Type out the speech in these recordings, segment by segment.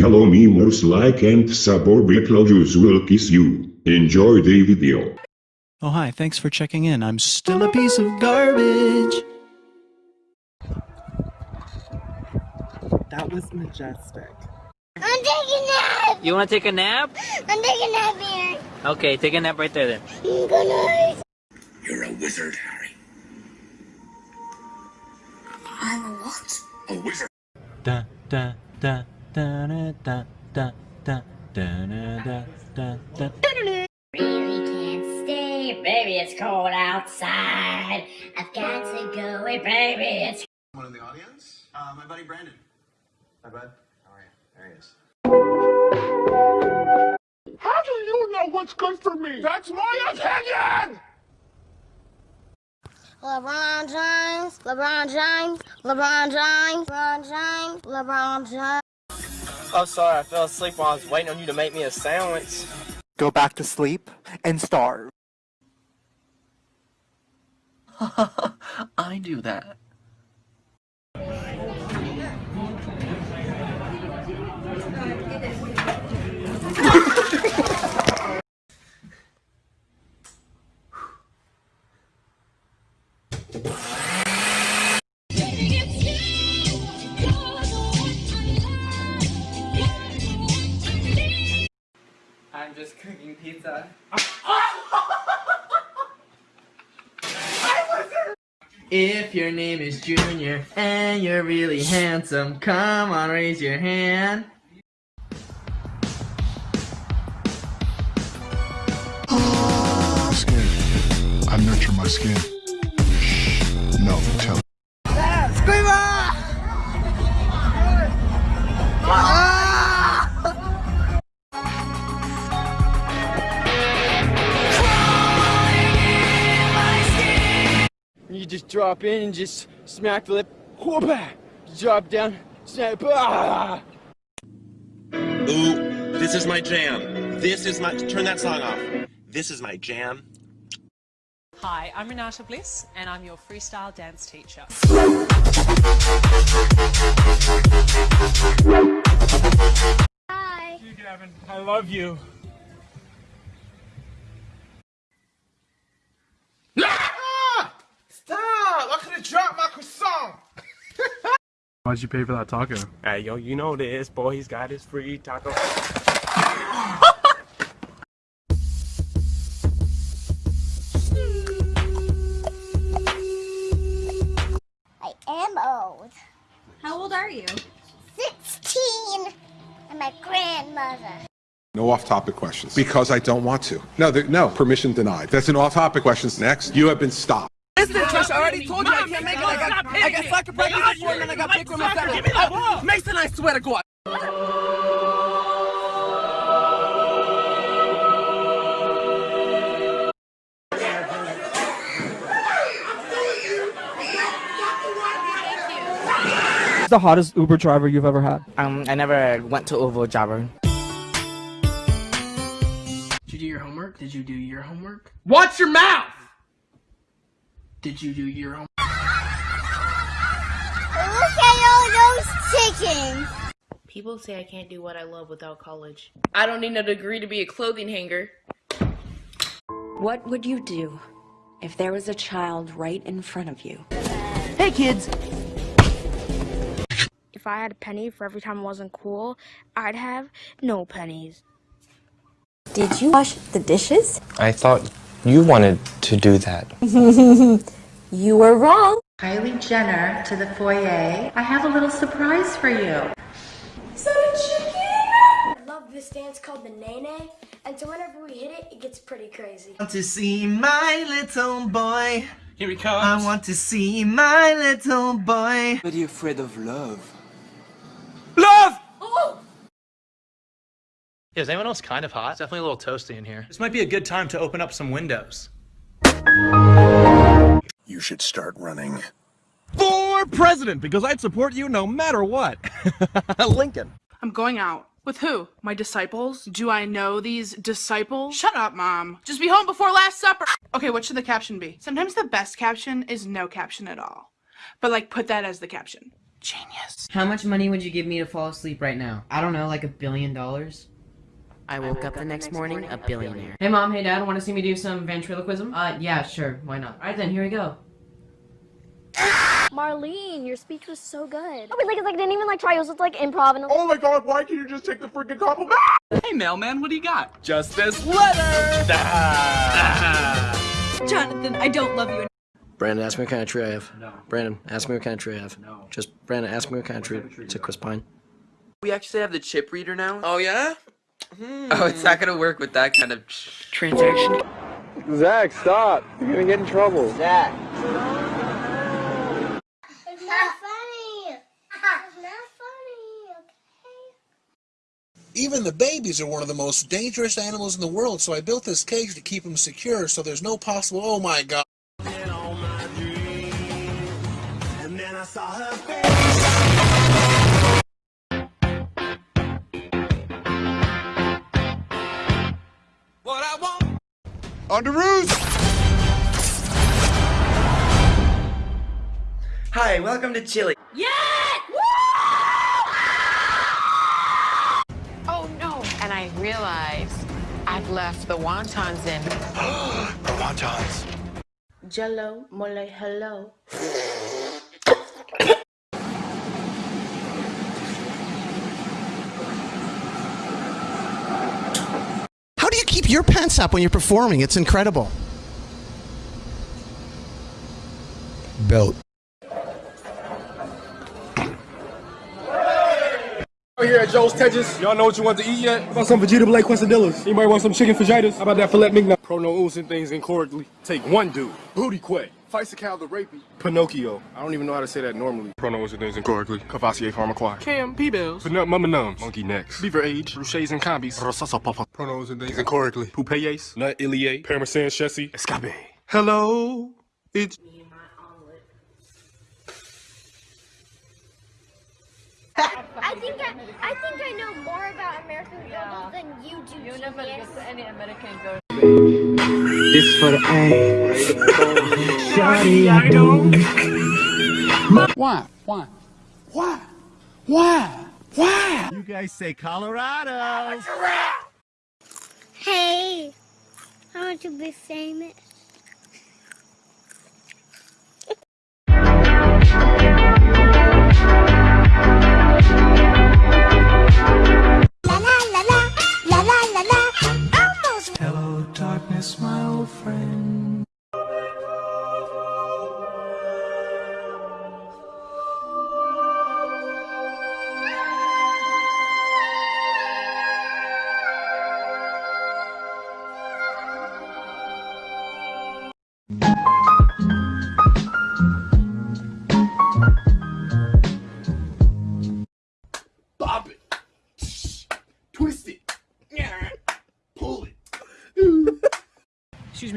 Hello memers like and suborbital will kiss you. Enjoy the video. Oh, hi, thanks for checking in. I'm still a piece of garbage. That was majestic. I'm taking a nap. You want to take a nap? I'm taking a nap here. Okay, take a nap right there then. Good night. You're a wizard, Harry. I'm a what? A wizard. Da da da da da da da da da da da da. Really can't stay, baby. It's cold outside. I've got to go away, baby. It's One in the audience? Uh, my buddy Brandon. Hi, bud. How are you? There he is. How do you know what's good for me? That's my opinion! LeBron James, LeBron James, LeBron James, LeBron James, LeBron James. Oh, sorry, I fell asleep while I was waiting on you to make me a sandwich. Go back to sleep and starve. I do that. Just cooking pizza. If your name is Junior and you're really handsome, come on, raise your hand. skin. I nurture my skin. Shh. No, tell. Just drop in and just smack the lip. Whoop! Drop down, snap. Ah! Ooh, this is my jam. This is my. Turn that song off. This is my jam. Hi, I'm Renata Bliss, and I'm your freestyle dance teacher. Hi. Gavin, I love you. Stop! I could have dropped my croissant! Why'd you pay for that taco? Hey, yo, you know this. Boy, he's got his free taco. I am old. How old are you? 16. I'm my grandmother. No off-topic questions. Because I don't want to. No, no, permission denied. That's an off-topic question. Next, you have been stopped. Listen, I already told you I can't make it. I got, I got soccer practice this morning and I got big room at seven. Oh, Mason, I swear to God. The hottest Uber driver you've ever had? Um, I never went to Uber driver. Did you do your homework? Did you do your homework? Watch your mouth! Did you do your own? Look at all those chickens. People say I can't do what I love without college. I don't need a degree to be a clothing hanger. What would you do if there was a child right in front of you? Hey kids! If I had a penny for every time I wasn't cool, I'd have no pennies. Did you wash the dishes? I thought you wanted to do that. you were wrong. Kylie Jenner to the foyer. I have a little surprise for you. Is that a chicken? I love this dance called the Nae Nae, and so whenever we hit it, it gets pretty crazy. want to see my little boy. Here he comes. I want to see my little boy. Very afraid of love. Love! Yeah, is anyone else kind of hot? It's definitely a little toasty in here. This might be a good time to open up some windows. You should start running. For president, because I'd support you no matter what. Lincoln. I'm going out. With who? My disciples? Do I know these disciples? Shut up, Mom. Just be home before Last Supper. Okay, what should the caption be? Sometimes the best caption is no caption at all. But like, put that as the caption. Genius. How much money would you give me to fall asleep right now? I don't know, like a billion dollars? I woke up the next morning a billionaire. Hey mom, hey dad, want to see me do some ventriloquism? Uh, yeah, sure, why not? Alright then, here we go. Marlene, your speech was so good. Oh, like, it's like, didn't even like try. It was just like improv and. Oh my god, why can't you just take the freaking compliment? Hey, mailman, what do you got? Just this letter! Jonathan, I don't love you. Brandon, ask me what kind of tree I have. No. Brandon, ask me what kind of tree I have. No. Just, Brandon, ask me what kind of tree. It's a Chris Pine. We actually have the chip reader now? Oh yeah? Oh, it's not gonna work with that kind of transaction. Zach, stop. You're gonna get in trouble. Zach. It's not funny. It's not funny. Even the babies are one of the most dangerous animals in the world, so I built this cage to keep them secure so there's no possible. Oh my god. On the roof! Hi, welcome to Chile. Yeah! Oh no! And I realized I've left the wontons in. the wontons. Jello, mole, hello. How do you keep your pants up when you're performing? It's incredible. Belt. We're here at Joe's Tejas. Y'all know what you want to eat yet? How about some Vegeta Blake quesadillas? Anybody want some chicken fajitas? How about that filet mignon? Prono oozing things incorrectly. Take one dude. Booty Quay. Fisacal the rapey. Pinocchio. I don't even know how to say that normally. Prono oozing things incorrectly. Cavassier Pharmaquire. Cam P-Bells. Panut Mama Nums. Monkey Necks. Beaver Age. Bruchets and Combis. Rosasa Papa. Prono oozing things incorrectly. Poupeyes. Nut Ilie. Parmesan Chessy. Escape. Hello. It's... I think I, I think I know more about American girls than you do. You never listen any American girl. This for the A. Shawty, I don't. Why? Why? Why? Why? Why? You guys say Colorado. Hey, I want to be famous. My old friend.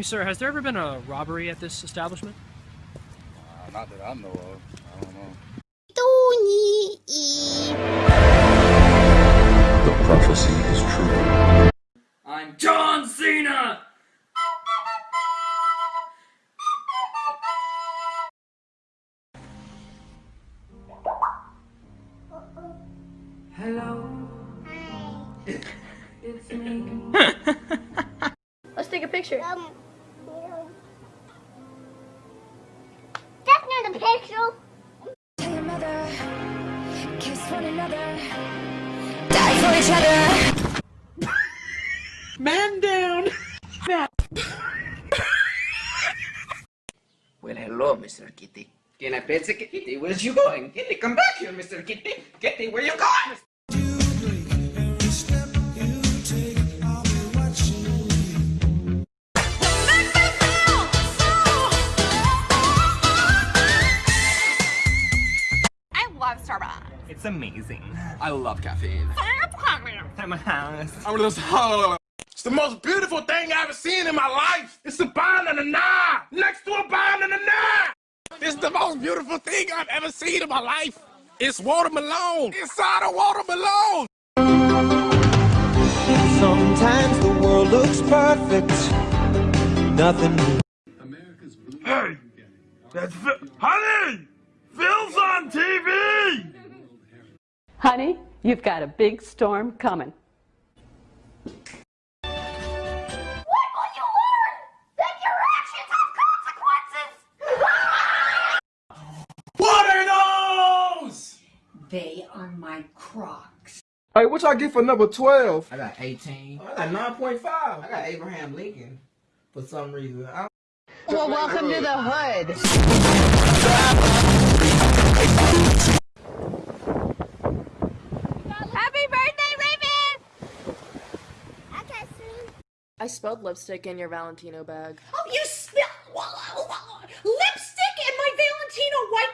Sir, has there ever been a robbery at this establishment? Uh, not that I know of. I don't know. That's not a picture. Tell your mother, kiss one another, die for each other. Man down! Well, hello, Mr. Kitty. Can I pet the kitty? Where's you going? Kitty, come back here, Mr. Kitty. Kitty, where you going? It's amazing. I love caffeine. I'm one of those. It's the most beautiful thing I've ever seen in my life. It's a banana next to a banana. This is the most beautiful thing I've ever seen in my life. It's watermelon inside a watermelon. Sometimes the world looks perfect. Nothing. Hey, that's fi- honey. Phil's on TV! Honey, you've got a big storm coming. What will you learn? That your actions have consequences! What are those? They are my crocs. Hey, what y'all get for number 12? I got 18. I got 9.5. I got Abraham Lincoln for some reason. I Well, welcome to the hood. I spilled lipstick in your Valentino bag. Oh, you spill lipstick in my Valentino white